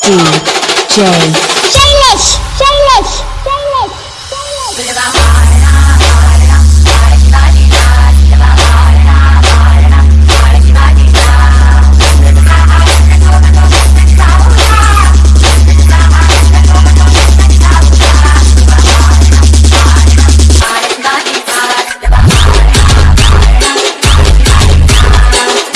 DJ Shameless, shameless, shameless, shameless.